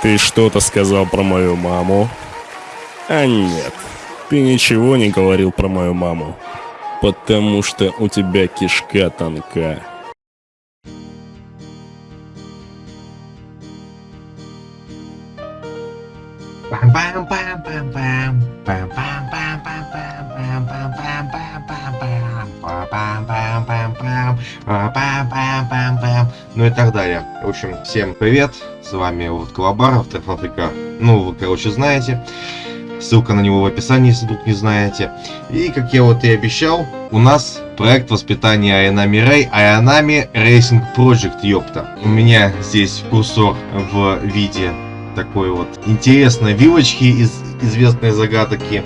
Ты что-то сказал про мою маму? А нет, ты ничего не говорил про мою маму. Потому что у тебя кишка тонка. Ну и так далее. В общем, всем привет. С вами вот Колобаров, Африка. Ну, вы, короче, знаете. Ссылка на него в описании, если вдруг не знаете. И, как я вот и обещал, у нас проект воспитания Айанами Рэй, Айанами Racing Project, ёпта. У меня здесь курсор в виде такой вот интересной вилочки из известной загадки.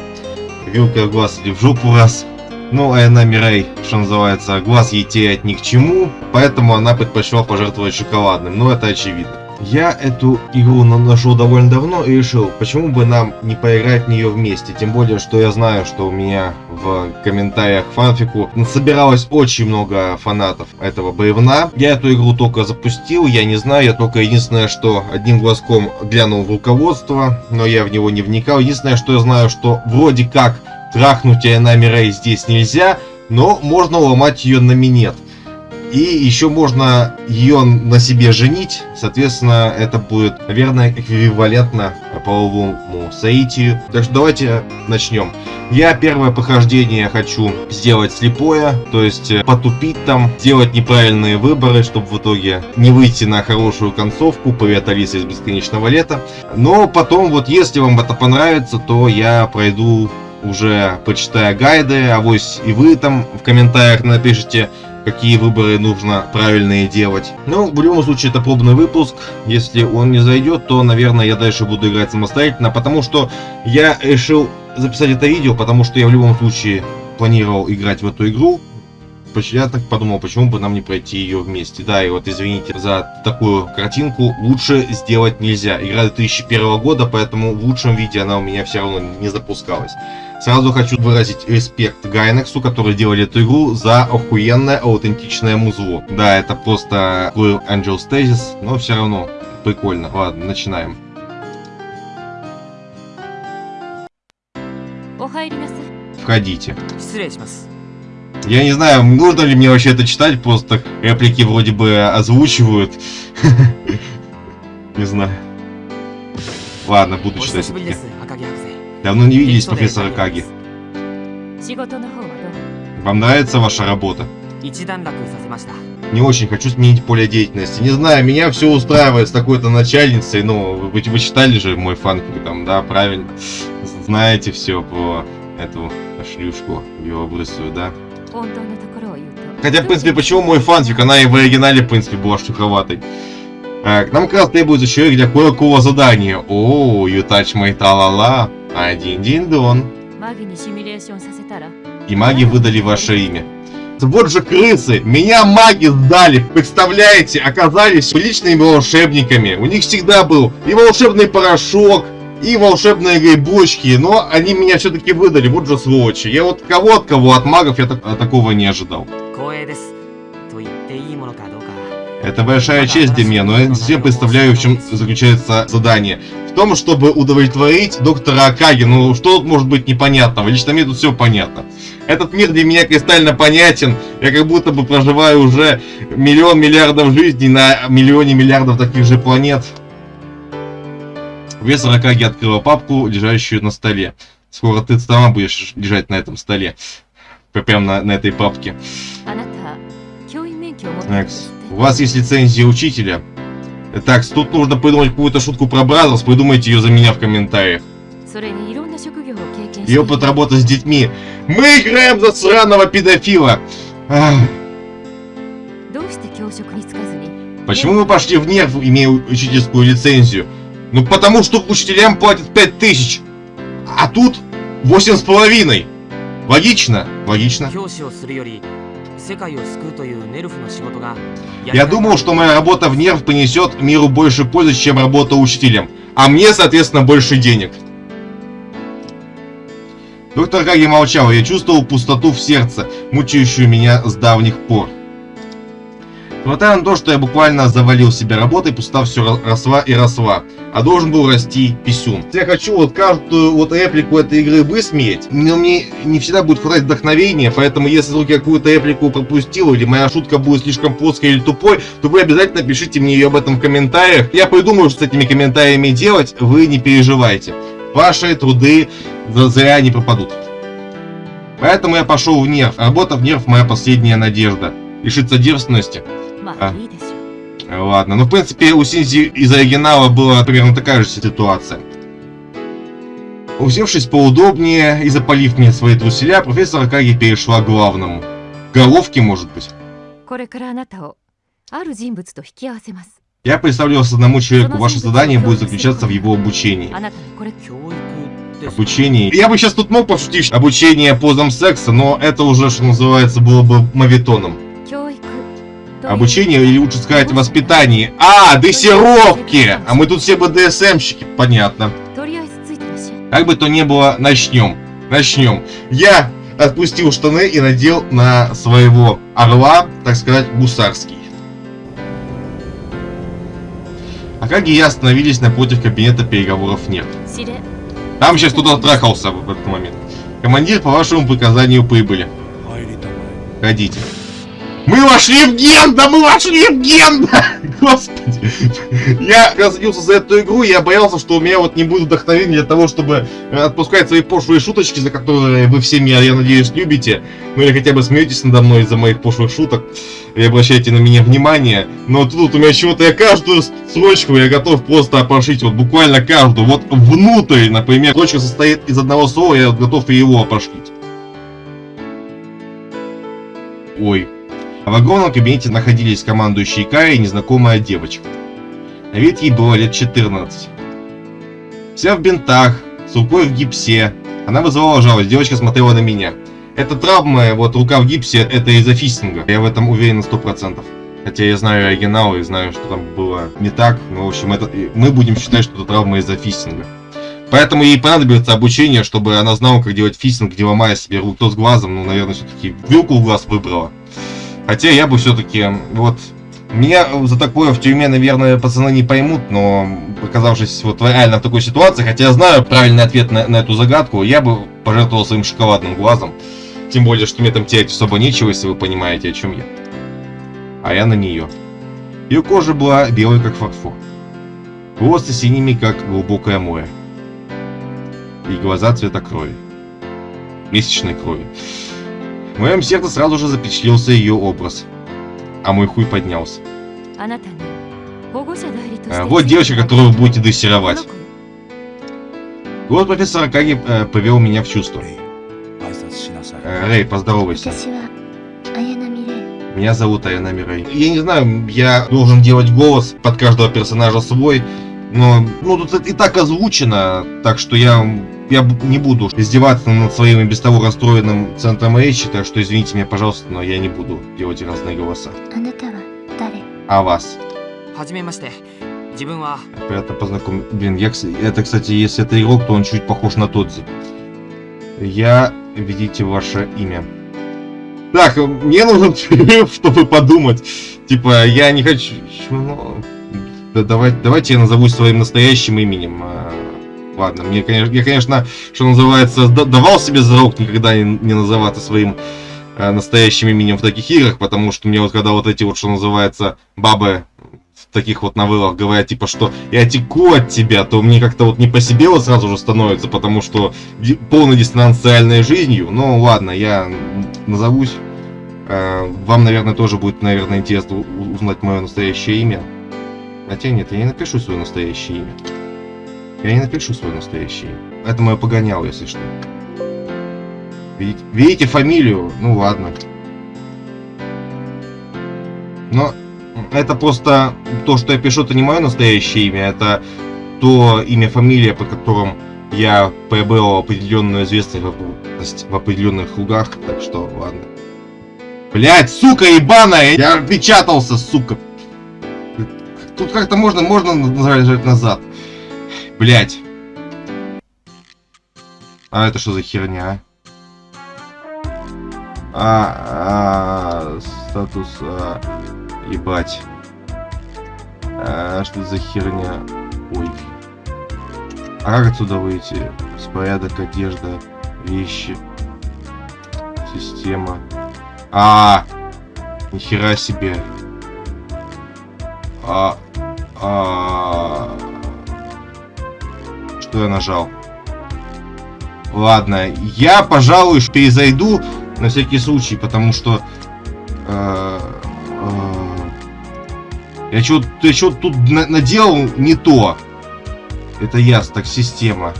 Вилка в глаз или в жопу раз. Ну, Айанами Рэй, что называется, глаз ей терять ни к чему, поэтому она предпочла пожертвовать шоколадным, но это очевидно. Я эту игру нашел довольно давно и решил, почему бы нам не поиграть в нее вместе. Тем более, что я знаю, что у меня в комментариях к фанфику собиралось очень много фанатов этого боевна. Я эту игру только запустил, я не знаю, я только единственное, что одним глазком глянул в руководство, но я в него не вникал. Единственное, что я знаю, что вроде как трахнуть Айнами Рэй здесь нельзя, но можно ломать ее на минет. И еще можно ее на себе женить. Соответственно, это будет, наверное, эквивалентно половому соитию. Так что давайте начнем. Я первое похождение хочу сделать слепое, то есть э, потупить там, сделать неправильные выборы, чтобы в итоге не выйти на хорошую концовку. Привет, Алиса из Бесконечного Лета. Но потом, вот если вам это понравится, то я пройду уже почитая гайды, а авось и вы там в комментариях напишите, какие выборы нужно правильные делать. Но в любом случае это пробный выпуск. Если он не зайдет, то, наверное, я дальше буду играть самостоятельно, потому что я решил записать это видео, потому что я в любом случае планировал играть в эту игру. Я так подумал, почему бы нам не пройти ее вместе. Да, и вот извините за такую картинку, лучше сделать нельзя. Игра 2001 года, поэтому в лучшем виде она у меня все равно не запускалась. Сразу хочу выразить респект Гайнексу, который делали эту игру, за охуенное аутентичное музло. Да, это просто Angel Stasis, но все равно прикольно. Ладно, начинаем. Входите. Я не знаю, нужно ли мне вообще это читать, просто реплики вроде бы озвучивают. Не знаю. Ладно, буду читать. Давно не виделись, профессор Акаги. Вам нравится ваша работа? Не очень хочу сменить поле деятельности. Не знаю, меня все устраивает с такой-то начальницей. Ну, вы, вы читали же мой фанфик там, да, правильно? Знаете все про эту шлюшку белобрысую, да? Хотя, в принципе, почему мой фанфик? Она и в оригинале, в принципе, была штуковатой. Так, нам как раз требуется человек для кое-какого задания. О, you touch my талала. Один дин-дон. И маги выдали ваше имя. Вот же крысы! Меня маги сдали! Представляете, оказались личными волшебниками. У них всегда был и волшебный порошок, и волшебные грибочки, но они меня все-таки выдали, вот же сволочи. Я вот кого от кого, от магов я так, такого не ожидал. Это большая честь для меня, но я все представляю, в чем заключается задание. В том, чтобы удовлетворить доктора Акаги. Ну, что тут может быть непонятного? Лично мне тут все понятно. Этот мир для меня кристально понятен. Я как будто бы проживаю уже миллион миллиардов жизней на миллионе миллиардов таких же планет. Профессор Акаги открыла папку, лежащую на столе. Скоро ты сама будешь лежать на этом столе. Прям на, на этой папке. Next. У вас есть лицензия учителя. Так, тут нужно придумать какую-то шутку про Brazzers, придумайте ее за меня в комментариях. И опыт работы с детьми. Мы играем за сраного педофила. Ах. Почему мы пошли в нерв, имея учительскую лицензию? Ну потому что учителям платят 5000, а тут восемь с половиной. Логично? Логично. Я думал, что моя работа в нерв принесет миру больше пользы, чем работа учителем. А мне, соответственно, больше денег. Доктор Гаги молчал, я чувствовал пустоту в сердце, мучающую меня с давних пор. Несмотря на то, что я буквально завалил себя работой, пуста все росла и росла. А должен был расти писюн. Я хочу вот каждую вот реплику этой игры высмеять, но мне не всегда будет хватать вдохновения, поэтому если вдруг я какую-то реплику пропустил, или моя шутка будет слишком плоской или тупой, то вы обязательно пишите мне ее об этом в комментариях. Я придумаю, что с этими комментариями делать, вы не переживайте. Ваши труды зря не пропадут. Поэтому я пошел в нерв. Работа в нерв моя последняя надежда. Лишиться девственности. А. Ладно, ну в принципе у Синзи из оригинала была примерно такая же ситуация. Усевшись поудобнее и запалив мне свои труселя, профессор Акаги перешла к главному. Головки, может быть. Я представлялся одному человеку, ваше задание будет заключаться в его обучении. Обучение. Я бы сейчас тут мог пошутить обучение позам секса, но это уже, что называется, было бы мавитоном. Обучение, или лучше сказать, воспитание. А, дрессировки! А мы тут все БДСМщики, понятно. Как бы то ни было, начнем. Начнем. Я отпустил штаны и надел на своего орла, так сказать, гусарский. А как и я остановились напротив кабинета переговоров нет. Там сейчас кто-то трахался в этот момент. Командир, по вашему приказанию прибыли. Ходите. Мы вошли в ген! Да мы вошли в ген! Господи. Я разделился за эту игру, я боялся, что у меня вот не будет вдохновения для того, чтобы отпускать свои пошлые шуточки, за которые вы все меня, я надеюсь, любите. Ну или хотя бы смеетесь надо мной из-за моих пошлых шуток и обращаете на меня внимание. Но тут у меня чего-то я каждую строчку я готов просто опрошить, вот буквально каждую. Вот внутрь, например, строчка состоит из одного слова, я готов и его опрошить. Ой, в огромном кабинете находились командующий Кай и незнакомая девочка. На вид ей было лет 14. Вся в бинтах, с рукой в гипсе. Она вызывала жалость, девочка смотрела на меня. Эта травма, вот рука в гипсе, это из-за фистинга. Я в этом уверен на 100%. Хотя я знаю оригинал и знаю, что там было не так. Но, в общем, это, мы будем считать, что это травма из-за фистинга. Поэтому ей понадобится обучение, чтобы она знала, как делать фистинг, где ломая себе руку с глазом. Ну, наверное, все-таки вилку в глаз выбрала. Хотя я бы все-таки, вот, меня за такое в тюрьме, наверное, пацаны не поймут, но оказавшись вот реально в такой ситуации, хотя я знаю правильный ответ на, на эту загадку, я бы пожертвовал своим шоколадным глазом. Тем более, что мне там терять особо нечего, если вы понимаете, о чем я. А я на нее. Ее кожа была белой, как фарфор. Волосы синими, как глубокое море. И глаза цвета крови. Месячной крови. В моем сердце сразу же запечатлелся ее образ. А мой хуй поднялся. А, вот девочка, которую вы будете дрессировать. Голос профессора Каги э, повел меня в чувство. Э, Рэй, поздоровайся. Меня зовут Аяна Мирей. Я не знаю, я должен делать голос под каждого персонажа свой, но ну, тут и так озвучено, так что я я не буду издеваться над своим и без того расстроенным центром речи, так что извините меня, пожалуйста, но я не буду делать разные голоса. А вас? Приятно познакомиться. Блин, я, это, кстати, если это игрок, то он чуть похож на Тодзи. Я, видите ваше имя. Так, мне нужен чтобы подумать. Типа, я не хочу... Ну, да, давай, давайте я назовусь своим настоящим именем. Ладно, мне, конечно, я, конечно, что называется, давал себе зарок никогда не, не называться своим э, настоящим именем в таких играх, потому что мне вот когда вот эти вот, что называется, бабы в таких вот новеллах говорят, типа, что я теку от тебя, то мне как-то вот не по себе вот сразу же становится, потому что с реальной жизнью. Ну, ладно, я назовусь. Э, вам, наверное, тоже будет, наверное, интересно узнать мое настоящее имя. Хотя нет, я не напишу свое настоящее имя. Я не напишу свое настоящее. Это мое погонял, если что. Видите, видите фамилию? Ну ладно. Но это просто то, что я пишу, это не мое настоящее имя, это то имя, фамилия, по которым я приобрел определенную известность в определенных кругах, так что ладно. Блять, сука ебаная! Я отпечатался, сука! Тут как-то можно, можно назад. Блять. А это что за херня? А, а статус... А... Ебать. А, что за херня? Ой. А как отсюда выйти? Беспорядок, одежда, вещи. Система. А, нихера себе. А, а, что я нажал? Ладно, я, пожалуй, перезайду на всякий случай, потому что... Э, э, я что-то я что тут на наделал не то. Это я, так система.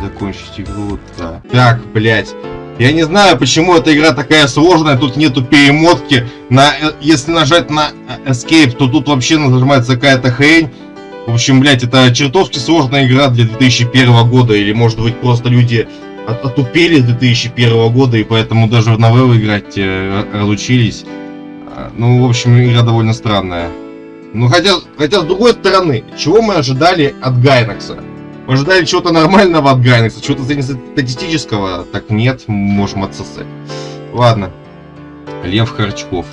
Закончить игру, да. Так, блядь. Я не знаю, почему эта игра такая сложная, тут нету перемотки. На, э, если нажать на э, Escape, то тут вообще нажимается какая-то хрень. В общем, блядь, это чертовски сложная игра для 2001 года, или может быть просто люди от, отупели с 2001 года, и поэтому даже в новеллы играть э, разучились. А, ну, в общем, игра довольно странная. Ну, хотя, хотя, с другой стороны, чего мы ожидали от Гайнакса? Мы ожидали чего-то нормального от Гайнакса, чего-то статистического. Так нет, можем отсосать. Ладно. Лев Харчков.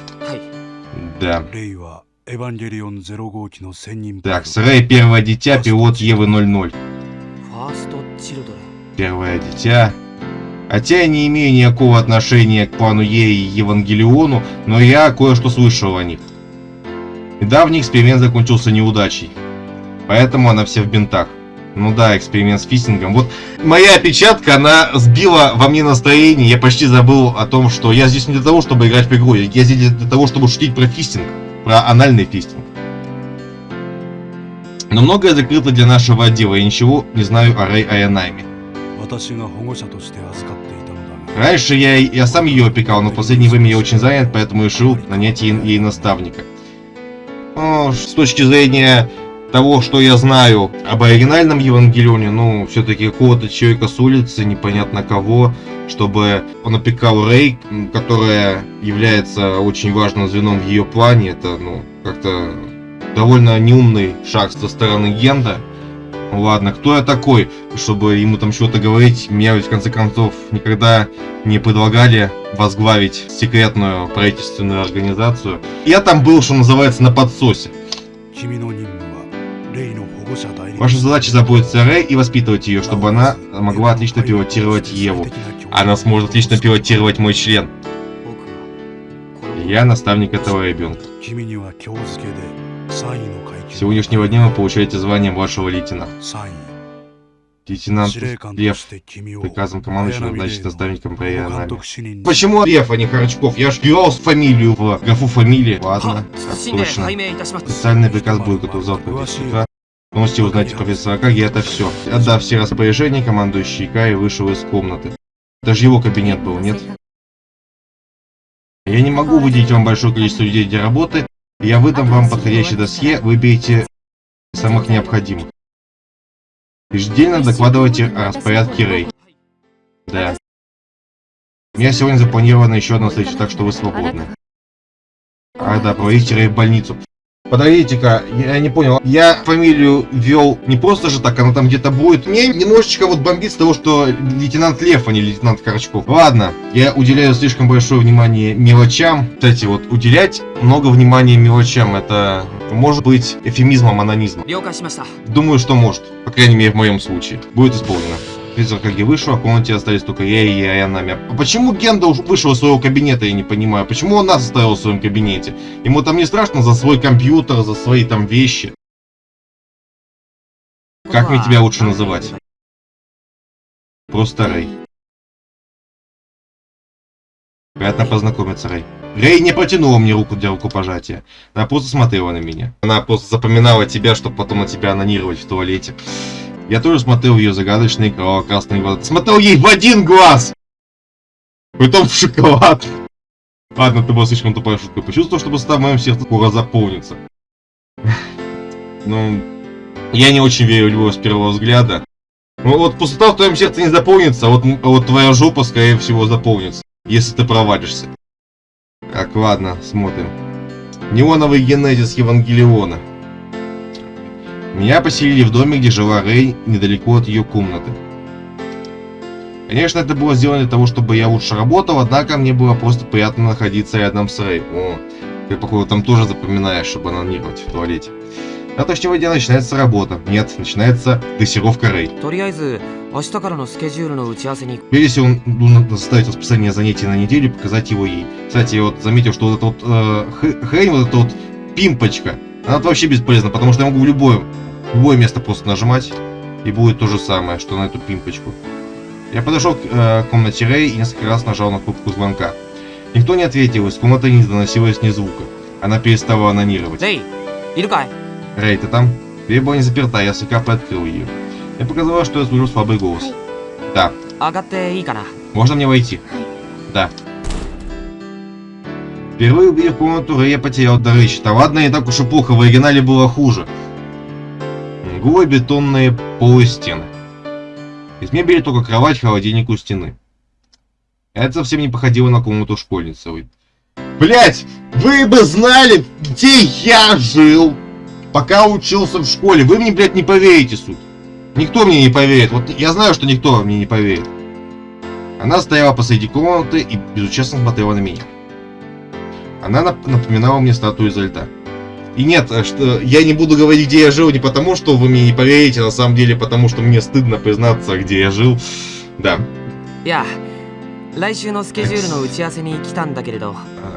Да. Так, Срей первое дитя, пилот Евы 00. Первое дитя. Хотя я не имею никакого отношения к плану Е и Евангелиону, но я кое-что слышал о них. Недавний эксперимент закончился неудачей. Поэтому она вся в бинтах. Ну да, эксперимент с фистингом. Вот моя опечатка, она сбила во мне настроение. Я почти забыл о том, что я здесь не для того, чтобы играть в игру. Я здесь для того, чтобы шутить про фистинг про анальный фистинг. Но многое закрыто для нашего отдела, и ничего не знаю о Рэй Аянайме. Раньше я, я сам ее опекал, но в последнее время я очень занят, поэтому решил нанять ей, ей наставника. Ну, с точки зрения того, что я знаю об оригинальном Евангелионе, ну, все-таки какого-то человека с улицы, непонятно кого, чтобы он опекал Рей, которая является очень важным звеном в ее плане. Это, ну, как-то довольно неумный шаг со стороны Генда. Ладно, кто я такой, чтобы ему там что-то говорить? Меня ведь в конце концов никогда не предлагали возглавить секретную правительственную организацию. Я там был, что называется, на подсосе. Ваша задача заботиться о Рэй и воспитывать ее, чтобы она могла отлично пилотировать Еву. Она сможет отлично пилотировать мой член. Я наставник этого ребенка. С сегодняшнего дня вы получаете звание младшего лейтенанта. Лейтенант Лев приказом командующего назначить наставником по нами. Почему Лев, а не Харчков? Я ж вбивал фамилию в графу фамилии. Ладно, как точно. Специальный приказ будет готов утра. Можете узнать профессора Каги, это все. Отдав все распоряжения, командующий Кай вышел из комнаты. Даже его кабинет был, нет? Я не могу выделить вам большое количество людей для работы. Я выдам вам подходящее досье, выберите самых необходимых. Ежедневно докладывайте о распорядке Рэй. Да. У меня сегодня запланирована еще одна встреча, так что вы свободны. А, да, проводите Рэй в больницу. Подождите-ка, я не понял. Я фамилию ввел не просто же так, она там где-то будет. Мне немножечко вот бомбит с того, что лейтенант Лев, а не лейтенант Корочков. Ладно, я уделяю слишком большое внимание мелочам. Кстати, вот уделять много внимания мелочам, это может быть эфемизмом анонизма. Думаю, что может. По крайней мере, в моем случае. Будет исполнено. Каги вышел, а в комнате остались только я и Аянами. А почему Генда вышел из своего кабинета, я не понимаю. Почему он нас оставил в своем кабинете? Ему там не страшно за свой компьютер, за свои там вещи? Как мне тебя лучше называть? Просто Рэй. Приятно познакомиться, Рэй. Рэй не протянула мне руку для рукопожатия. Она просто смотрела на меня. Она просто запоминала тебя, чтобы потом на тебя анонировать в туалете. Я тоже смотрел ее загадочные кроваво-красные глаза. Смотрел ей в один глаз! Притом в шоколад. Ладно, это была слишком тупая шутка. Почувствовал, что просто в моем сердце скоро заполнится. Ну, я не очень верю в любовь с первого взгляда. Ну вот пустота в твоем сердце не заполнится, а вот, а вот твоя жопа, скорее всего, заполнится. Если ты провалишься. Так, ладно, смотрим. Неоновый генезис Евангелиона. Меня поселили в доме, где жила Рэй, недалеко от ее комнаты. Конечно, это было сделано для того, чтобы я лучше работал, однако мне было просто приятно находиться рядом с Рэй. О, ты, походу, там тоже запоминаешь, чтобы она не была в туалете. Завтрашнего дня начинается работа. Нет, начинается дрессировка Рэй. Пересел он составить расписание занятий на неделю и показать его ей. Кстати, я вот заметил, что вот эта вот э, хрень, вот эта вот пимпочка, она вообще бесполезна, потому что я могу в любое, любое место просто нажимать, и будет то же самое, что на эту пимпочку. Я подошел к э, комнате Рэй и несколько раз нажал на кнопку звонка. Никто не ответил, из комнаты не доносилось ни звука. Она перестала анонировать. Рэй, Иркай! Рэй, ты там? Дверь была не заперта, я слегка приоткрыл ее. Я показала, что я слышу слабый голос. Да. Можно мне войти? Да. Впервые комнату, Рэй я потерял дар речи. Да ладно, не так уж и плохо, в оригинале было хуже. Голые бетонные полы стены. Из мебели только кровать, холодильник у стены. Это совсем не походило на комнату школьницы. Блять, вы бы знали, где я жил, пока учился в школе. Вы мне, блядь, не поверите, суть. Никто мне не поверит. Вот я знаю, что никто мне не поверит. Она стояла посреди комнаты и безучастно смотрела на меня. Она напоминала мне статую изо льда. И нет, э, что я не буду говорить, где я жил, не потому, что вы мне не поверите, а на самом деле, потому что мне стыдно признаться, где я жил. Да. Я.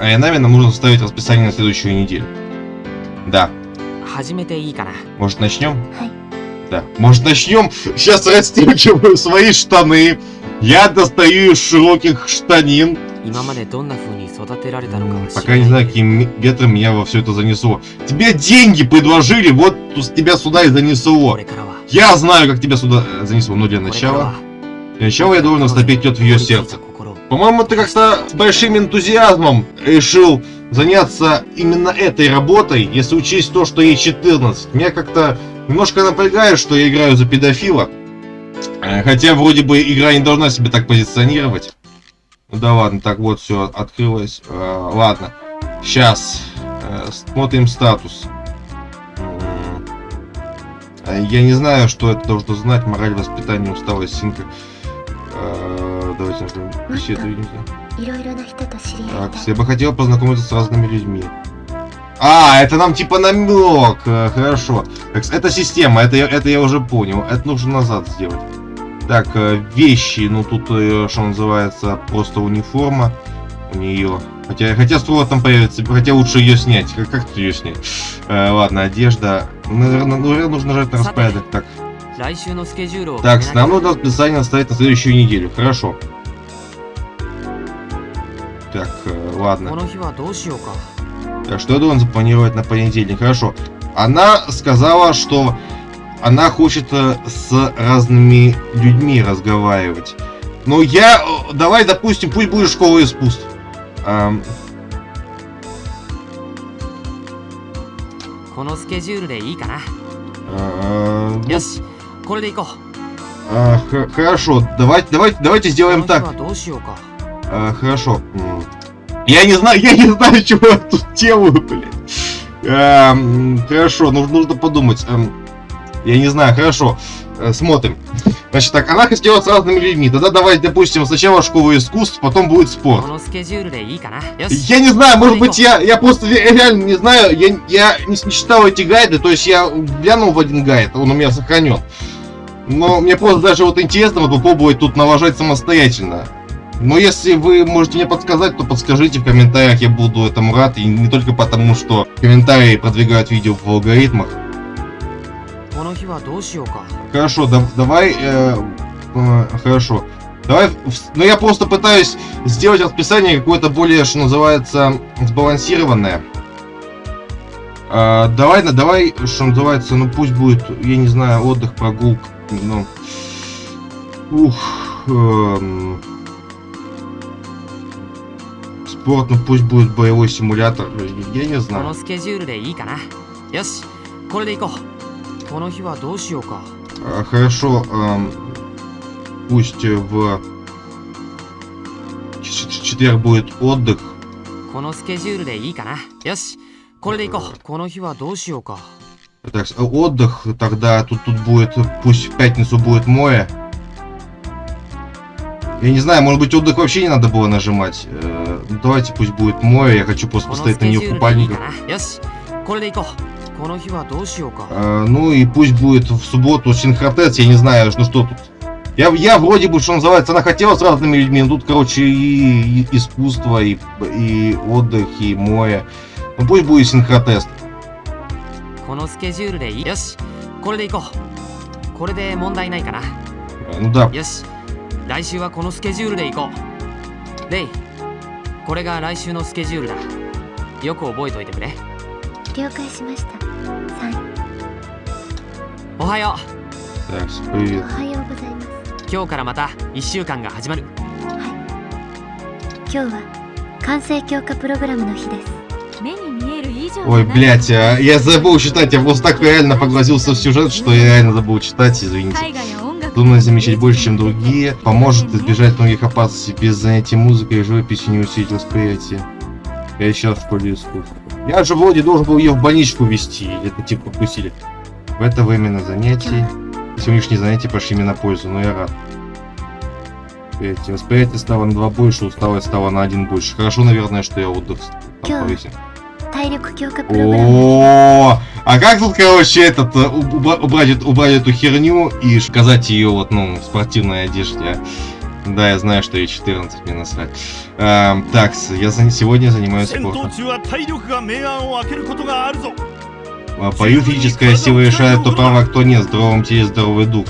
Айанами нам нужно составить расписание на следующую неделю. Да. Может, начнем? Да. Может, начнем? Сейчас расстегиваю свои штаны. Я достаю из широких штанин. Пока не знаю, каким ветром меня во все это занесло. Тебе деньги предложили, вот тебя сюда и занесло. Я знаю, как тебя сюда э, занесло, но для начала... Для начала я должен растопить тет в ее сердце. По-моему, ты как-то с большим энтузиазмом решил заняться именно этой работой, если учесть то, что ей 14. Меня как-то немножко напрягает, что я играю за педофила. Э, хотя вроде бы игра не должна себя так позиционировать. Ну да ладно, так вот все открылось. Э, ладно, сейчас э, смотрим статус. Я не знаю, что это должно знать мораль воспитания усталость синка. Э, давайте нажмем беседу. Так, я бы хотел познакомиться с разными людьми. А, это нам типа намек. Э, хорошо. Так, это система, это, это я уже понял. Это нужно назад сделать. Так, э, вещи, ну тут, э, что называется, просто униформа у нее. Хотя, хотя ствол там появится, хотя лучше ее снять. Как, как тут ее снять? Э, ладно, одежда. Ну, Наверное, ну, нужно нажать на распорядок. Так. Так, основное расписание оставить на следующую неделю. Хорошо. Так, э, ладно. Так, что я должен запланировать на понедельник? Хорошо. Она сказала, что она хочет э, с разными людьми разговаривать. Ну, я... Э, давай, допустим, пусть будет школа искусств. А, а, хорошо, давайте, давайте, давайте сделаем так. А, хорошо. Я не знаю, я не знаю, чего я тут делаю, блядь. Хорошо, нужно подумать. Я не знаю, хорошо. Э, смотрим. Значит, так, она хотела с разными людьми. Тогда давай, допустим, сначала школу искусств, потом будет спор. Я не знаю, может быть, я, я просто реально не знаю. Я, я не, не читал эти гайды, то есть я глянул в один гайд, он у меня сохранен. Но мне просто даже вот интересно вот попробовать тут налажать самостоятельно. Но если вы можете мне подсказать, то подскажите в комментариях, я буду этому рад. И не только потому, что комментарии продвигают видео в алгоритмах. Хорошо, да- давай... э, э, хорошо. Давай... в- Ну, я просто пытаюсь сделать расписание какое-то более, что называется, сбалансированное. А, давай, на- давай, что называется, ну пусть будет, я не знаю, отдых, прогулка, ну... Ух... эм, спорт, ну пусть будет боевой симулятор, я не こ знаю. Хорошо, эм, пусть э, в ч- ч- четверг будет отдых. このスケジュールでいいかなよしこれでいこうこの日はどうしようか Так, с- э, отдых тогда тут тут будет, э, пусть в пятницу будет море. Я не знаю, может быть отдых вообще не надо было нажимать. Э, ну, давайте пусть будет море, я хочу просто この поставить ス на ケ нее ジュールでいい купальников. かなよしこれで行こう この日はどうしようか А, ну и пусть будет в субботу синхротец, я не знаю, ну что тут. Я, я вроде бы, что называется, она хотела с разными людьми, но тут, короче, и, и искусство, и, и отдых, и море. Ну пусть будет синхротест. このスケジュールでいいよしこれで行こうこれで問題ないかな А, Ну да, よし来週はこのスケジュールで行こうレイこれが来週のスケジュールだよく覚えておいてくれ 了解しました3おはよ так, お привет. はようございますう今日からまた1週間が始まるはい今日は完成強化プログラムの日です目に見える以上 Ой, блядь, а, я забыл читать, я просто так реально погрузился в сюжет, что я реально забыл читать, извините. 絵画や音楽 Трудно замечать больше, чем другие, поможет избежать многих опасностей без занятий музыкой и живописью не усилить восприятие. Я сейчас в школе искусств. Я же вроде должен был ее в больничку вести, или это типа пустили. В это время на занятий. Сегодняшние занятия пошли мне на пользу, но я рад. Эти восприятие стало на два больше, усталость стала на один больше. Хорошо, наверное, что я отдых повесил. О, а как тут, короче, этот э, убрать, убрать эту херню и сказать ее вот, ну, в спортивной одежде? А? Да, я знаю, что ей 14, мне насрать. Эм, так, я за... сегодня занимаюсь спортом. Э, Пою физическая сила решает, кто прав, а кто нет. Здоровым теле здоровый дух.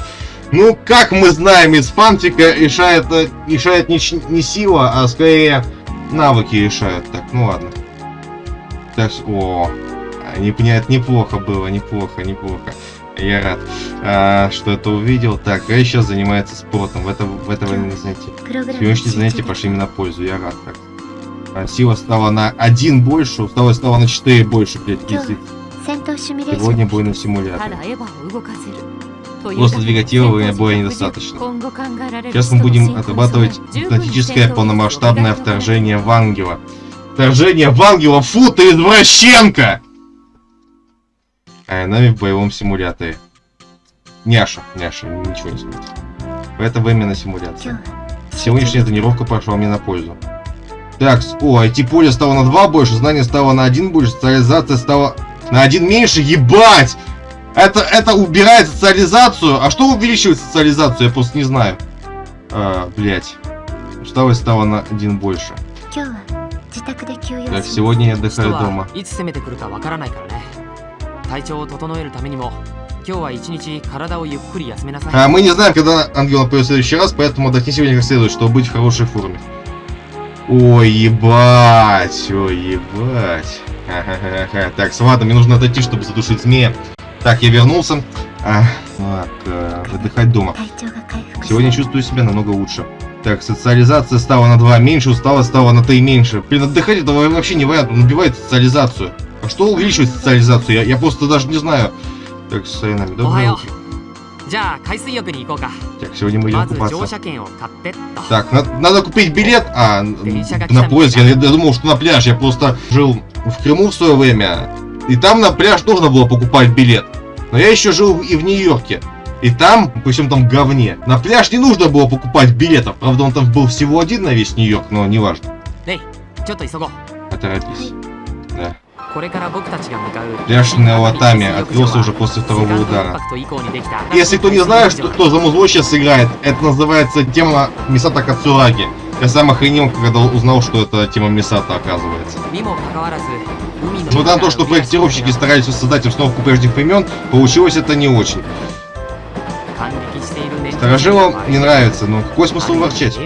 Ну, как мы знаем, из фантика решает, э, решает не, не сила, а скорее навыки решают. Так, ну ладно. Так, о, не, неплохо было, неплохо, неплохо. Я рад, а, что это увидел. Так, а сейчас занимается спортом. В это, в это военное занятие. Сегодняшние занятия пошли мне на пользу. Я рад. Так. А, сила стала на один больше, усталость стала на 4 больше, блядь, пиздец. Сегодня бой на симуляторе. Просто двигателя боя недостаточно. Сейчас мы будем отрабатывать дипломатическое полномасштабное вторжение в Ангела. Вторжение в Ангела, фу ты извращенка! Аянами в боевом симуляторе. Няша, няша, ничего не сказать. Это именно симуляция. Сегодняшняя тренировка пошла мне на пользу. Так, о, IT-поле стало на 2 больше, знание стало на 1 больше, социализация стала на 1 меньше, ебать! Это, это убирает социализацию, а что увеличивает социализацию, я просто не знаю. А, блять. Усталость стала на 1 больше. Так, сегодня я отдыхаю дома. 体調を整えるためにも今日は一日体をゆっくり休めなさい А, мы не знаем, когда ангел нападет в следующий раз, поэтому отдохни сегодня как следует, чтобы быть в хорошей форме. Ой, ебать, ой, ебать. Ха-ха-ха-ха. Так, с- ладно, мне нужно отойти, чтобы задушить змея. Так, я вернулся. А, так, э, отдыхать дома. 体調が回復し Сегодня чувствую себя намного лучше. Так, социализация стала на 2 меньше, усталость стала на 3 меньше. Блин, отдыхать это вообще не вариант, он убивает социализацию. А что увеличивает социализацию? Я, я просто даже не знаю. Так, с Сайнами, доброе утро. Так, сегодня мы идем купаться. Так, надо, надо купить билет. А, на поезд. Я, я думал, что на пляж. Я просто жил в Крыму в свое время. И там на пляж нужно было покупать билет. Но я еще жил и в Нью-Йорке. И там, причем там говне. На пляж не нужно было покупать билетов. Правда, он там был всего один на весь Нью-Йорк, но неважно. Эй, Поторопись. Да. Пляж на Латаме открылся уже после второго удара. Если кто не знает, что, кто за музло сейчас играет, это называется тема Мисата Кацураги. Я сам охренел, когда узнал, что это тема Мисата оказывается. Несмотря на то, что проектировщики старались создать обстановку прежних времен, получилось это не очень. Старожилам не нравится, но какой смысл ворчать?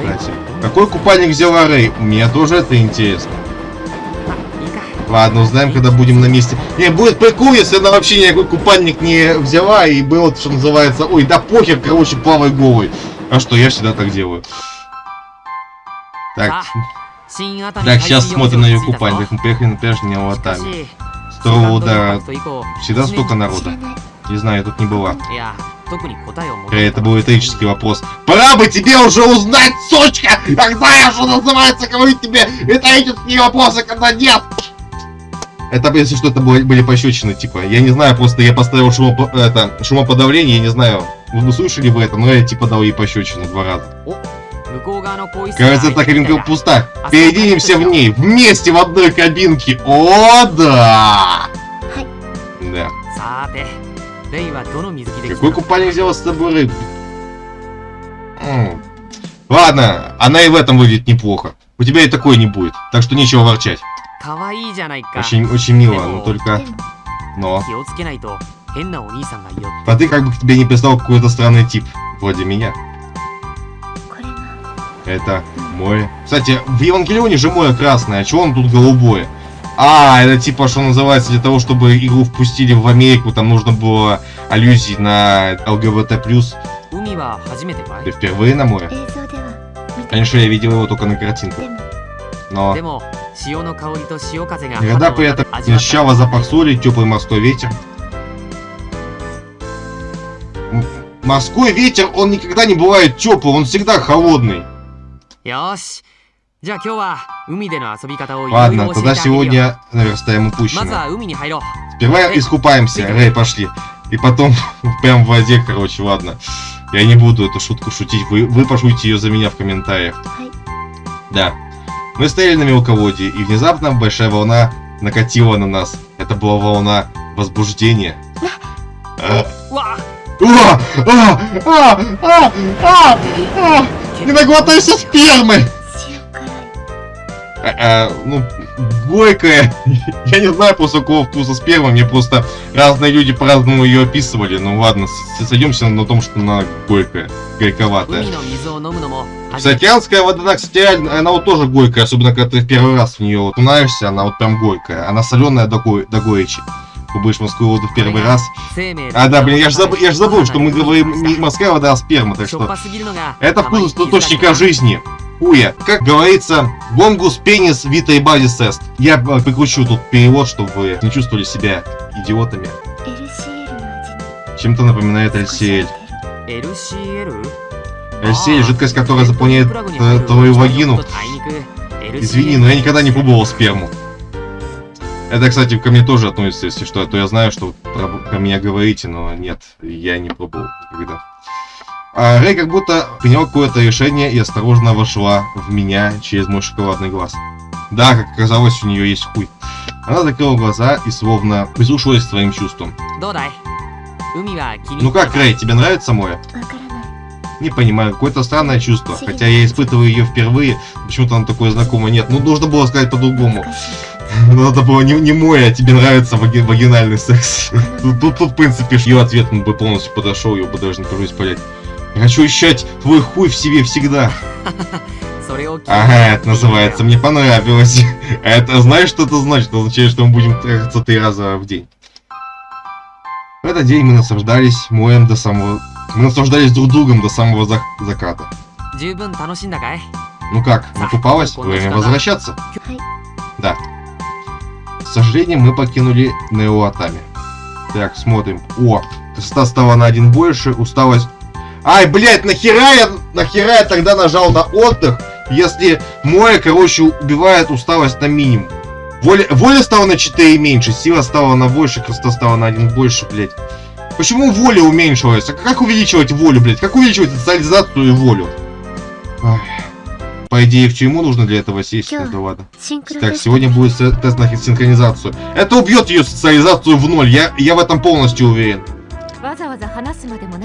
Кстати, какой купальник взяла Рэй? Мне тоже это интересно. Ладно, узнаем, когда будем на месте. Не, будет прикол, если она вообще никакой купальник не взяла и было, что называется, ой, да похер, короче, плавай голый. А что, я всегда так делаю. Так, так, сейчас смотрим на ее купальник. Мы приехали на пляж не Латами. С второго удара всегда столько 知 народа. Не знаю, я тут не была. Это был риторический вопрос. Пора бы тебе уже узнать, сучка! Когда я что называется, говорю тебе риторические вопросы, когда нет! Это, если что, это были пощечины, типа, я не знаю, просто я поставил шумо, это, шумоподавление, я не знаю, вы слышали бы это, но я типа дал ей пощечины два раза. Кажется, эта кабинка пуста. Переедемся в ней, вместе в одной кабинке. О, да! Да. Какой купальник взял с тобой рыб? Ладно, она и в этом выглядит неплохо. У тебя и такой не будет, так что нечего ворчать. Очень, очень мило, но только... Но... А ты как бы к тебе не пристал какой-то странный тип, вроде меня. Это море. Кстати, в Евангелионе же море красное, а чего он тут голубое? А, это типа, что называется, для того, чтобы игру впустили в Америку, там нужно было аллюзии на ЛГБТ+. Ты впервые на море? Конечно, я видел его только на картинке. Но... Никогда при этом не ощущала запах соли, теплый морской ветер. Морской ветер, он никогда не бывает теплый, он всегда холодный. Ясь, Ладно, тогда сегодня наверстаем упущенное. Сперва искупаемся. Рэй, пошли. И потом прям в воде, короче, ладно. Я не буду эту шутку шутить. Вы, вы пошутите ее за меня в комментариях. Да. Мы стояли на мелководье, и внезапно большая волна накатила на нас. Это была волна возбуждения. А. Не наглотайся спермы! а, а, ну, горькая. Я не знаю просто какого вкуса с первым. Мне просто разные люди по-разному ее описывали. Ну ладно, сойдемся на том, что она горькая, горьковатая. Сатианская вода, кстати, она вот тоже горькая, особенно когда ты в первый раз в нее вот окунаешься, она вот прям горькая. Она соленая до, го до горечи попробуешь морскую воду в первый раз. А, да, блин, я же забыл, я же забыл что мы говорим не морская вода, а сперма, так что... Это вкус источника жизни. Уя, Как говорится, longus penis vitae basis est. Я э, прикручу тут перевод, чтобы вы не чувствовали себя идиотами. Чем-то напоминает LCL. LCL? Жидкость, которая заполняет э, твою вагину. Извини, но я никогда не пробовал сперму. Это, кстати, ко мне тоже относится, если что. А то я знаю, что про, про меня говорите, но нет, я не пробовал никогда. А Рэй как будто принял какое-то решение и осторожно вошла в меня через мой шоколадный глаз. Да, как оказалось, у нее есть хуй. Она закрыла глаза и словно прислушивалась к своим чувствам. Ну как, Рэй, тебе нравится море? Не понимаю, какое-то странное чувство, хотя я испытываю ее впервые, почему-то оно такое знакомое. Нет, ну нужно было сказать по-другому. Надо ну, было не, не мой, а тебе нравится вагинальный секс. Тут, тут, тут, в принципе, ее ответ ну, бы полностью подошел, ее бы даже не пришлось понять. Я хочу ощущать твой хуй в себе всегда. Ага, это называется, мне понравилось. Это знаешь, что это значит? Это означает, что мы будем трахаться три раза в день. В этот день мы наслаждались моем до самого... Мы наслаждались друг другом до самого зак... заката. Ну как, накупалась? Время возвращаться. Да. К сожалению, мы покинули Неоатами. Так, смотрим. О, красота стала на один больше, усталость Ай, блядь, нахера я, нахера я тогда нажал на отдых, если море, короче, убивает усталость на минимум. Воля, воля стала на 4 меньше, сила стала на больше, красота стала на 1 больше, блядь. Почему воля уменьшилась? А как увеличивать волю, блядь? Как увеличивать социализацию и волю? По идее, в тюрьму нужно для этого сесть. Ё, да ладно. Так, сегодня будет тест на синхронизацию. Это убьет ее социализацию в ноль, я, я в этом полностью уверен.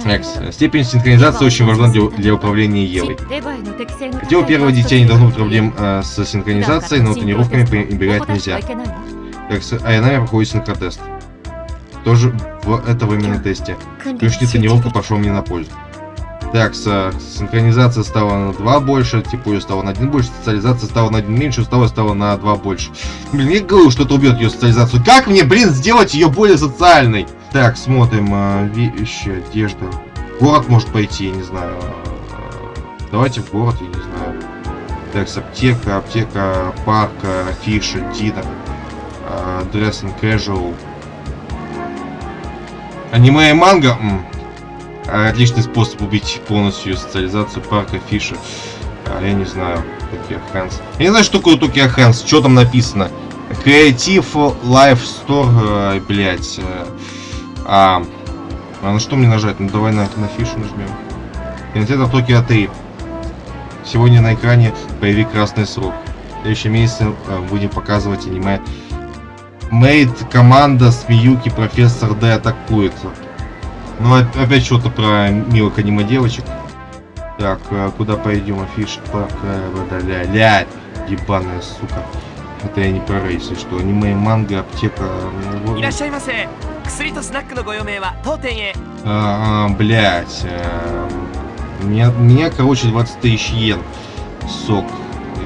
Next. Степень синхронизации очень важна для, для управления Евой. Хотя у первого детей не должно быть проблем а, э, с синхронизацией, но тренировками пренебрегать нельзя. Как с Айнами проходит синхротест. Тоже в, это в именно тесте. Ключни тренировка пошел мне на пользу. Так, синхронизация стала на 2 больше, типа ее стало на 1 больше, социализация стала на 1 меньше, усталость стала на 2 больше. Блин, я говорю, что это убьет ее социализацию. Как мне, блин, сделать ее более социальной? Так, смотрим, а, вещи, одежда. Город может пойти, я не знаю. Давайте в город, я не знаю. Так, с аптека, аптека, парк, афиша, динер, dressing casual. Аниме и манга? М. А, Отличный способ убить полностью социализацию парка Фиша. А, я не знаю, Токио Хэнс. Я не знаю, что такое Токио Хэнс, что там написано. Creative Life Store, э, блять. А, а на что мне нажать? Ну давай на, на фишу нажмем. Кинотеатр Токио 3. Сегодня на экране боевик «Красный срок». В следующем месяце э, будем показывать аниме Мейд команда Смеюки профессор Д атакует. Ну а, опять что-то про милых аниме девочек. Так, э, куда пойдем? Афиш так, ля ля ебаная сука. Это я не про рейсы, что аниме, манга, аптека. Ну, вот. 薬とスナックのご用命は当店へ А, а, блять. Меня, меня, короче, 20 тысяч йен. Сок.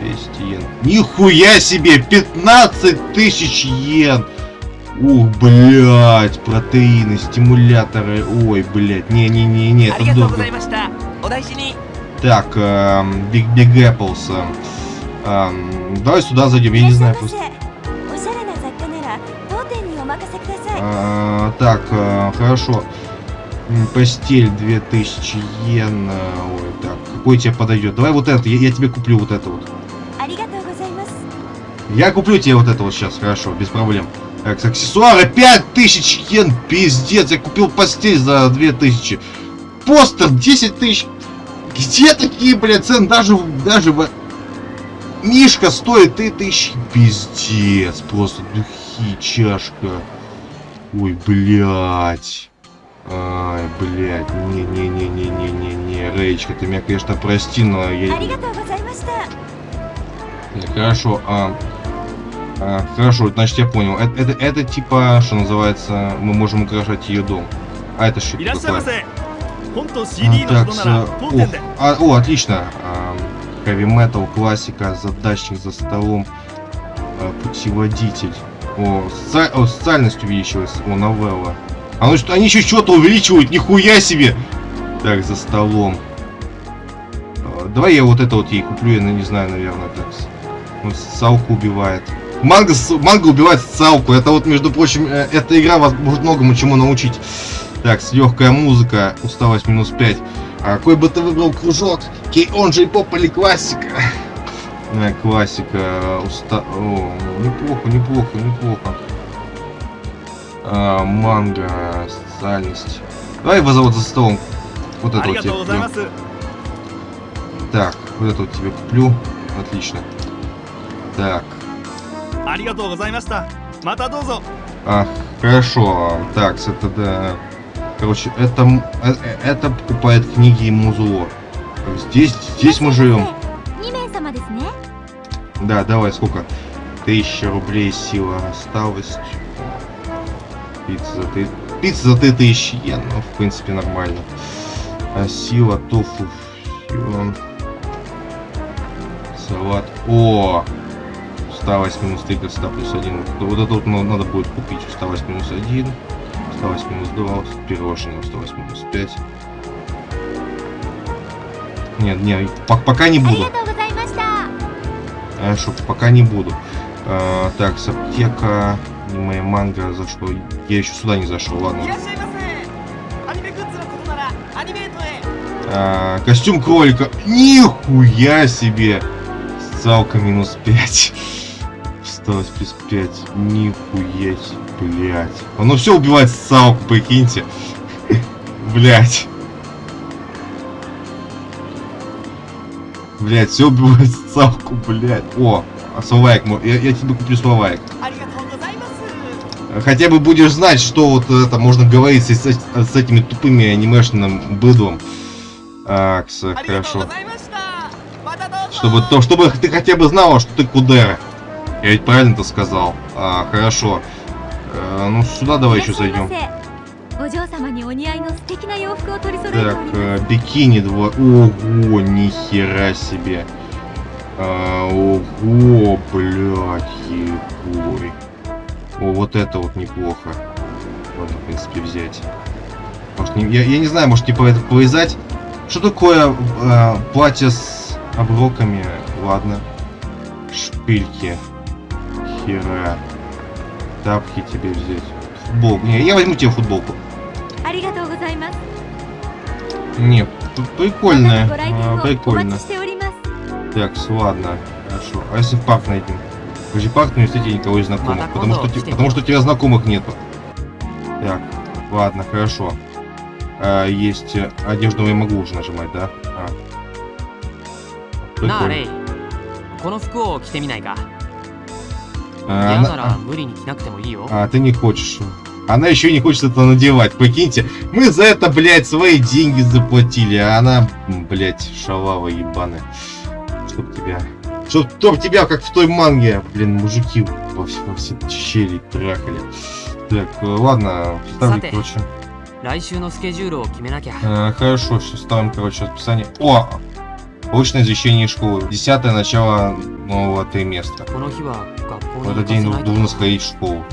200 йен. Нихуя себе! 15 тысяч йен! Ух, блять, протеины, стимуляторы. Ой, блять, не-не-не-не, あり это がとうご дорого. ざいましたお大事に Так, эм, Big Big Apples. эм, эм, давай сюда зайдем, я не знаю просто. А, так, а, хорошо. Постель 2000 йен. Э, ой, так, какой тебе подойдет? Давай вот это, я, я тебе куплю вот это вот. Я куплю тебе вот это вот сейчас, хорошо, без проблем. Так, аксессуары 5000 йен, пиздец, я купил постель за 2000. Постер 10 тысяч. Где такие, блядь, цены? Даже, даже в... Мишка стоит 3000. Пиздец, просто духи, чашка. Ой, блядь. Ай, блядь, не-не-не-не-не-не-не, Рейчка, ты меня, конечно, прости, но я... Хорошо, а... а хорошо, значит, я понял. Это, это, это типа, что называется, мы можем украшать ее дом. А это что такое? А, так, о, а, о, отлично. А, хэви а, метал, классика, задачник за столом, а, путеводитель. О, соци- о, социальность увеличилась. О, новелла. А ну что, они еще что-то увеличивают, нихуя себе! Так, за столом. А, Давай я вот это вот ей куплю, я ну, не знаю, наверное, так. с- Вот Салку убивает. Манга, с- манга убивает Салку. Это вот, между прочим, э, эта игра вас может многому чему научить. Так, легкая музыка, усталость минус 5. А какой бы ты выбрал кружок? Кей он же и поп или классика? Стандартная классика. Э, уста... О, неплохо, неплохо, неплохо. А, манга, социальность. Давай его зовут за столом. Вот это вот тебе куплю. Так, вот это вот тебе куплю. Отлично. Так. Ах, хорошо. Так, это да. Короче, это, э, это покупает книги и музло. Здесь, здесь мы живем. Да, давай, сколько? Тысяча рублей сила осталось. Пицца за ты... Пицца за ты тысячи йен. Ну, в принципе, нормально. А сила тофу. Фьон. Салат. О! Усталость минус 3, красота плюс 1. Вот это вот надо будет купить. Усталость минус 1. Усталость минус 2. Пирожное. Усталость минус 5. Нет, нет, пока не а буду шоп пока не буду. А, так, с аптека, аниме, манга, за что? Я еще сюда не зашел, ладно. А, костюм кролика. Нихуя себе! Салка минус 5. Осталось плюс 5. Нихуя себе, блядь. Оно все убивает салку, прикиньте. блять. Блять, все убивает ставку, блять. О, а словайк, я, я тебе куплю словайк. Хотя бы будешь знать, что вот это можно говорить с, с, с этими тупыми анимешным быдлом. Акс, хорошо. Чтобы то, чтобы ты хотя бы знала, что ты кудера. Я ведь правильно-то сказал. А, хорошо. А, ну, сюда давай еще зайдем. Так, э, бикини два. Ого, нихера себе. А, ого, блядь, ебой. О, вот это вот неплохо. Можно, в принципе, взять. Может, не, я, я не знаю, может, типа это повязать? Что такое э, платье с оброками? Ладно. Шпильки. Хера. Тапки тебе взять. Футболку. Не, я возьму тебе футболку. Не, п- また прикольно. ご来店 а, をお待 прикольно. ちしております Так, ладно. Хорошо. А если в парк найдем? Вы же в парк не встретите никого из знакомых. Мата Потому что, Кондо, те- что потому что у тебя знакомых нету. Так, ладно, хорошо. А, есть э, одежду я могу уже нажимать, да? А. なあ Прикольно. レイこの服を着てみないか А, 嫌 она- なら無理に着なくてもいいよ А, ты не хочешь. Она еще не хочет это надевать, покиньте. Мы за это, блядь, свои деньги заплатили, а она, блядь, шалава ебаны, Чтоб тебя... Чтоб, чтоб тебя, как в той манге, блин, мужики во все, во все щели трахали. Так, э, ладно, ставлю, короче. Э, хорошо, все, ставим, короче, расписание. О! Получено извещение школы. Десятое начало нового триместра. В этот день нужно сходить в школу.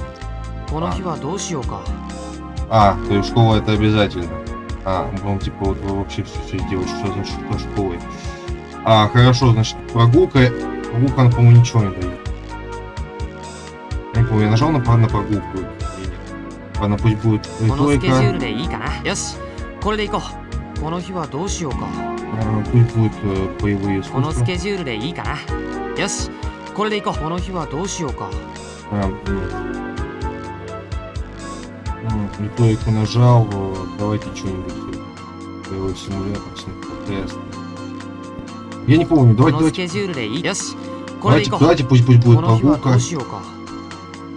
А, то есть школа это обязательно. А, ну типа вот вы вообще все, все делаете, что значит что школой. А, хорошо, значит, прогулка. Прогулка, она, по-моему, ничего не дает. Не помню, я нажал на, на прогулку. Ладно, пусть будет риторика. А, пусть будет э, боевые искусства. А, нет. Вот, не то нажал, давайте что-нибудь э, боевой симулятор, тест. Я не помню, давайте, давайте. Давайте, давайте пусть, пусть будет прогулка.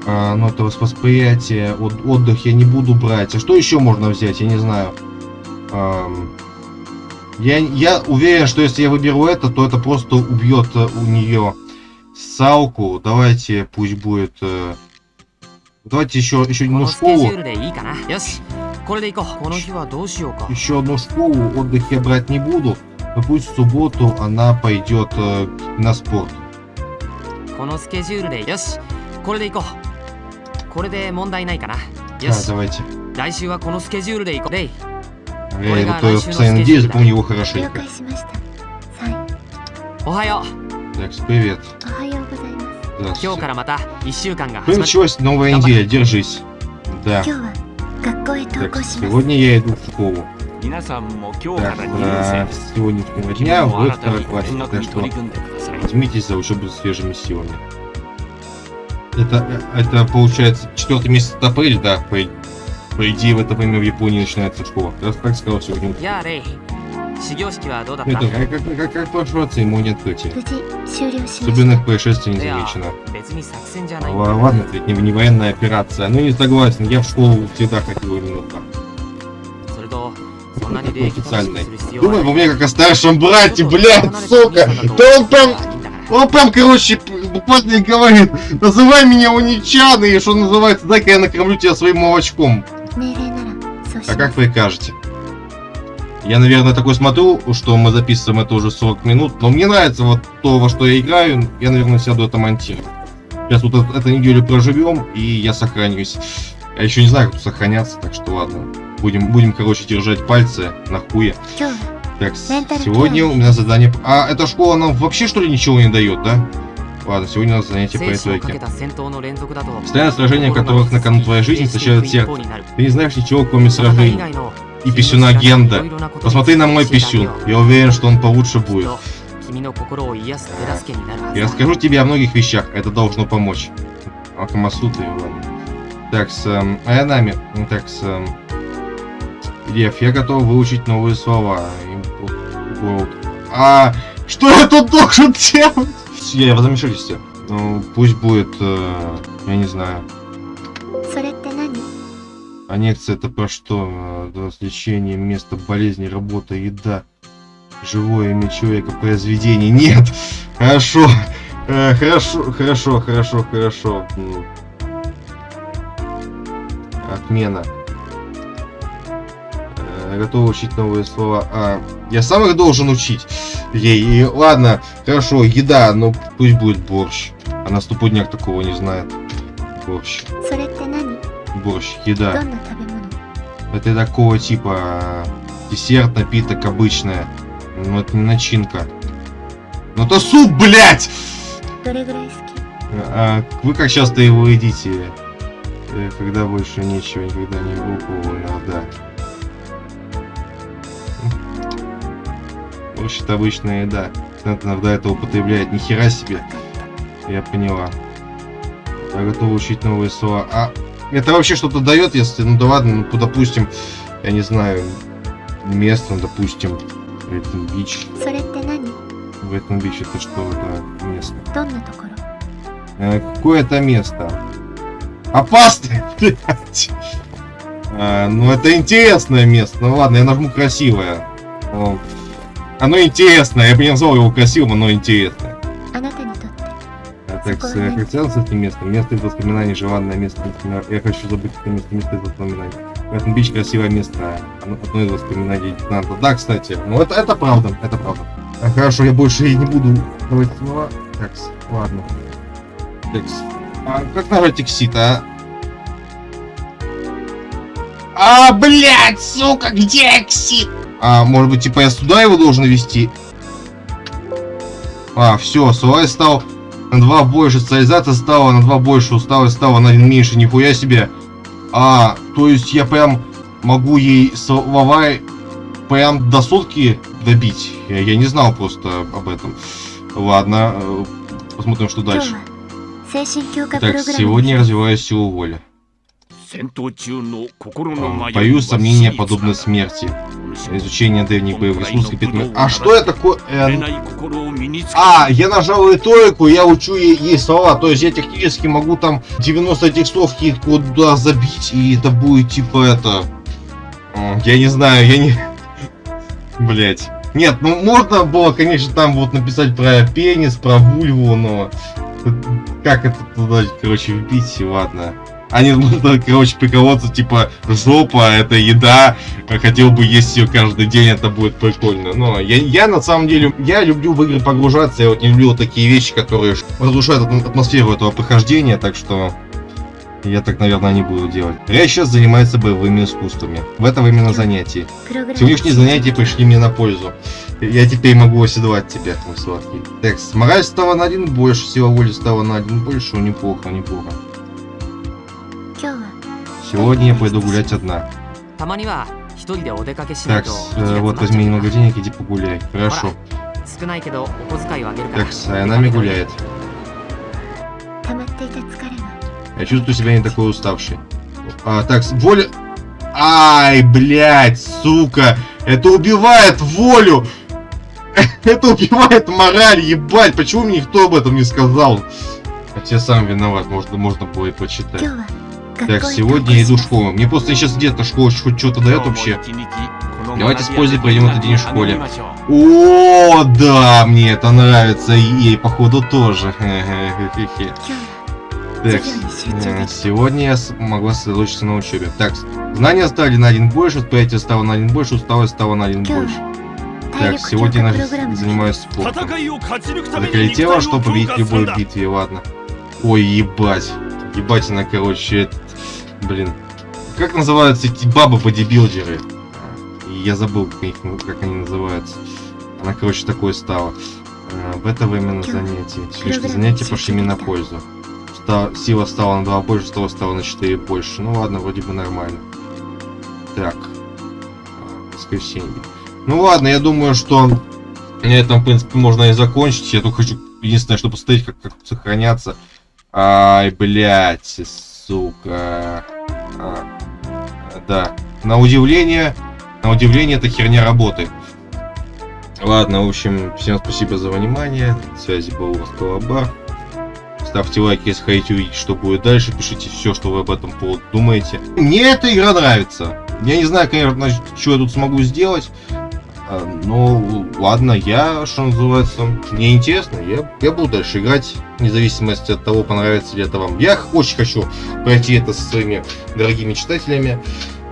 А, ну, это восприятие, от, отдых я не буду брать. А что еще можно взять, я не знаю. Эм, я, я уверен, что если я выберу это, то это просто убьет э, у нее салку. Давайте пусть будет... Э, Давайте еще, еще одну школу. Еще одну школу, отдых я брать не буду, но пусть в субботу она пойдет э, на спорт. Да, давайте. 来週はこのスケジュールで行こう。レイ。Я его то постоянно надеюсь, запомню его хорошенько. Так, привет. 今日からまた1週間が Ну 始まる началась новая Давай. неделя, держись. Да. 今日は学校へ登 Так, 校します сегодня я иду в школу. 皆さんも今日か Так, ら2年 а, 生です с сегодняшнего 君 дня も вы 新たに второклассник, 見学 так に что 取り組んでください возьмитесь за учебу свежими силами. Это, это получается четвертый месяц это апрель, да? По, по идее в это время в Японии начинается школа. Как, как сказал сегодня. やあレイ 始業式はどうだった Это, как, как, как, как прошло церемония открытия? 無事終了しました Особенных происшествий не いや замечено. 別に作戦じゃない Л- Ладно, это ведь не, не военная операция. Ну не согласен, я в школу всегда ходил именно так. それとそんなに礼儀正しくする必要は Думай ない обо мне как о старшем ちょっ брате, と блядь, 離れた сука! お兄さんだと Да он прям いいんだから Он прям, короче, буквально и говорит, называй меня уничан, и что называется, дай-ка я накормлю тебя своим молочком. 命令ならそうし А ま как す прикажете? Я, наверное, такой смотрю, что мы записываем это уже 40 минут, но мне нравится вот то, во что я играю, я, наверное, сяду это монтировать. Сейчас вот эту, эту неделю проживем, и я сохранюсь. Я еще не знаю, как тут сохраняться, так что ладно. Будем, будем короче, держать пальцы на хуе. Так, сегодня у меня задание... А эта школа нам вообще, что ли, ничего не дает, да? Ладно, сегодня у нас занятие по риторике. Постоянное сражение, в которых на кону твоя жизнь, встречают всех. Ты не знаешь ничего, кроме сражений и писюна Генда. Посмотри на мой писюн. Я уверен, что он получше будет. Я расскажу тебе о многих вещах. Это должно помочь. Акамасута его. Так, с... Эм, Аянами. Ну, так, с... Эм, Лев, я готов выучить новые слова. А... Что я тут должен делать? Я возмешаюсь. Ну, пусть будет... Э, я не знаю. Аннекция это про что? Э, Развлечение, место болезни, работа, еда. Живое имя человека, произведение. Нет! Хорошо! Э, хорошо, хорошо, хорошо, хорошо. Отмена. Э, Готовы учить новые слова. А, я сам их должен учить. Ей, и, ладно, хорошо, еда, но пусть будет борщ. А Она ступудняк такого не знает. Борщ. Борщ, еда. Это такого типа э, десерт, напиток обычная. но ну, это не начинка. Ну, но это суп, блядь! А, а, вы как часто его едите? Э, когда больше нечего, никогда не выпало, а, да. Вообще это обычная еда. Надо иногда это употребляет. Нихера себе. Я поняла. Я готов учить новые слова. А, это вообще что-то дает, если, ну да ладно, ну допустим, я не знаю, место, ну, допустим, Брайтон Бич. В этом Бич это что, это место. Э, Какое это место. Опасное, блядь. А, ну это интересное место. Ну ладно, я нажму красивое. Оно интересное. Я бы не назвал его красивым, но интересное. Такое так, не с этим местом. Место из воспоминаний, желанное место. Например, я хочу забыть это место, место из воспоминаний. Это бич красивое место. Одно из воспоминаний лейтенанта. Да, кстати. Ну, это, это правда, это правда. А хорошо, я больше и не буду говорить снова. Так, ладно. Текс. А как нажать тексит, а? А, блядь, сука, где эксит? А, может быть, типа я сюда его должен вести? А, все, Суай стал на 2 больше социализация стала, на 2 больше усталость стала, на 1 меньше, нихуя себе. А, то есть я прям могу ей слова прям до сотки добить. Я, я не знал просто об этом. Ладно, э, посмотрим, что дальше. так сегодня я развиваю силу воли. А, боюсь сомнения подобной смерти. Изучение древних боевых искусств предмет... А что я такое? Ну, Эн... А, я нажал риторику, я учу ей, слова. То есть я технически могу там 90 текстовки куда забить, и это будет типа это... А, я не знаю, я не... Блять. Нет, ну можно было, конечно, там вот написать про пенис, про вульву, но... Э, как это туда, короче, вбить, ладно. Они будут, короче, приколоться, типа, жопа, это еда, а хотел бы есть ее каждый день, это будет прикольно. Но я, я на самом деле, я люблю в игры погружаться, я вот не люблю вот такие вещи, которые разрушают атмосферу этого прохождения, так что я так, наверное, не буду делать. Я сейчас занимается боевыми искусствами. В этом именно занятие. Сегодняшние занятия пришли мне на пользу. Я теперь могу оседлать тебя, мой сладкий. Так, мораль стала на один больше, сила воли стала на один больше. Неплохо, неплохо. Сегодня я пойду гулять одна. Так, э, вот возьми немного денег, иди погуляй. Хорошо. Так, Сайанами э, гуляет. Я чувствую себя не такой уставший. А, так, воля... Ай, блядь, сука! Это убивает волю! Это убивает мораль, ебать! Почему мне никто об этом не сказал? Хотя сам виноват, можно, можно было и почитать. Так, сегодня я иду в школу. Мне просто сейчас где-то школа хоть что-то дает вообще. Давайте с пользой пройдем этот день в школе. О, да, мне это нравится. И ей, походу, тоже. Так, э, сегодня я могла сосредоточиться на учебе. Так, знания стали на один больше, восприятие стало на один больше, усталость стала на один больше. Так, сегодня я занимаюсь спортом. Заколетело, что победить в любой битве, ладно. Ой, ебать. Ебать она, короче, блин. Как называются эти бабы-бодибилдеры? Я забыл, как, они называются. Она, короче, такой стала. А, В это время на занятии. Сегодняшние занятия пошли мне на пользу. Сила стала на 2 больше, стала стала на 4 больше. Ну ладно, вроде бы нормально. Так. А, Воскресенье. Ну ладно, я думаю, что на этом, в принципе, можно и закончить. Я только хочу, единственное, чтобы посмотреть, как, как сохраняться. Ай, блядь, сука. А, да. На удивление, на удивление, эта херня работает. Ладно, в общем, всем спасибо за внимание. На связи был у вас Колобар. Ставьте лайк, если хотите увидеть, что будет дальше. Пишите все, что вы об этом поводу думаете. Мне эта игра нравится. Я не знаю, конечно, что я тут смогу сделать. А, Ну, ладно, я, что называется, мне интересно, я, я буду дальше играть, вне зависимости от того, понравится ли это вам. Я очень хочу пройти это со своими дорогими читателями.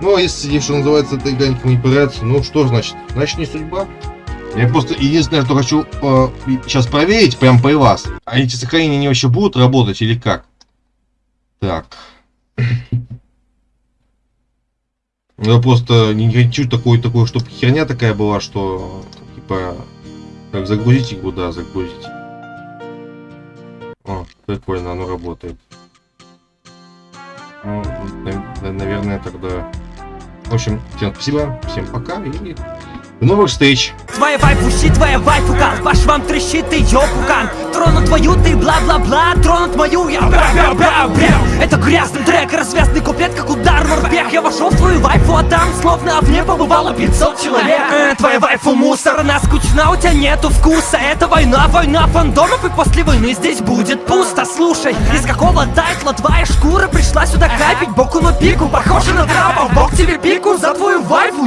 Ну, а если, что называется, эта игра никому не понравится, ну, что значит? Значит, не судьба. Я просто единственное, что хочу э, сейчас проверить, прям при вас. А эти сохранения они вообще будут работать или как? Так. Я просто не хочу такой, такой, чтобы херня такая была, что типа как загрузить игру, да, загрузить. О, прикольно, оно работает. Ну, на- наверное, тогда. В общем, всем спасибо, всем пока и До новых встреч! Твоя вайфу щит, твоя вайфу кал Ваш вам трещит, ты ёпукан Тронут твою, ты бла-бла-бла Тронут мою, я. Бра-бра-бра-бра Это грязный трек, развязный куплет, как удар морпех. Я вошел в твою вайфу, а там словно в ней побывало 500 человек. Э, Твоя вайфу мусор, она скучна, у тебя нету вкуса. Это война, война фандомов И после войны здесь будет пусто. Слушай, из какого тайтла твоя шкура Пришла сюда капить боку на пику Похоже на трапа, бог тебе пику за твою вайфу